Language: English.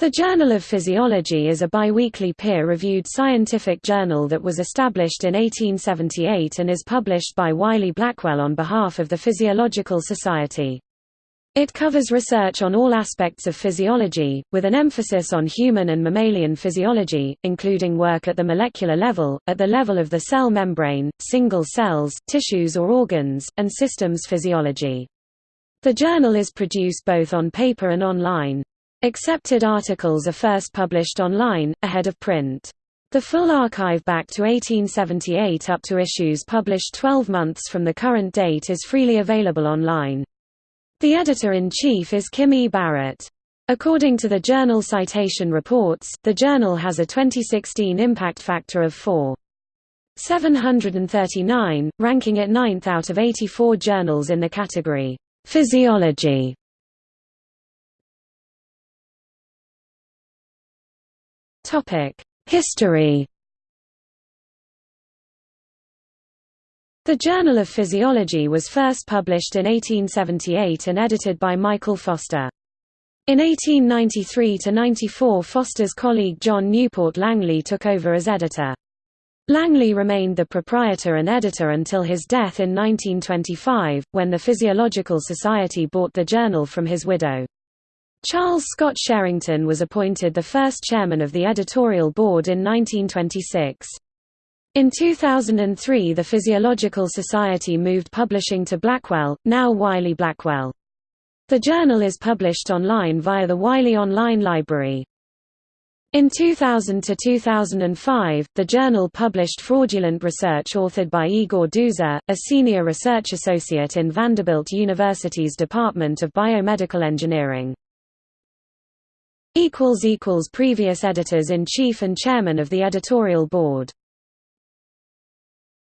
The Journal of Physiology is a biweekly peer-reviewed scientific journal that was established in 1878 and is published by Wiley Blackwell on behalf of the Physiological Society. It covers research on all aspects of physiology, with an emphasis on human and mammalian physiology, including work at the molecular level, at the level of the cell membrane, single cells, tissues or organs, and systems physiology. The journal is produced both on paper and online. Accepted articles are first published online, ahead of print. The full archive back to 1878 up to issues published 12 months from the current date is freely available online. The editor-in-chief is Kim E. Barrett. According to the Journal Citation Reports, the journal has a 2016 impact factor of 4.739, ranking it ninth out of 84 journals in the category, Physiology. History The Journal of Physiology was first published in 1878 and edited by Michael Foster. In 1893–94 Foster's colleague John Newport Langley took over as editor. Langley remained the proprietor and editor until his death in 1925, when the Physiological Society bought the journal from his widow. Charles Scott Sherrington was appointed the first chairman of the editorial board in 1926. In 2003 the Physiological Society moved publishing to Blackwell, now Wiley Blackwell. The journal is published online via the Wiley Online Library. In 2000 to 2005, the journal published fraudulent research authored by Igor Dzhura, a senior research associate in Vanderbilt University's Department of Biomedical Engineering. Previous editors-in-chief and chairman of the editorial board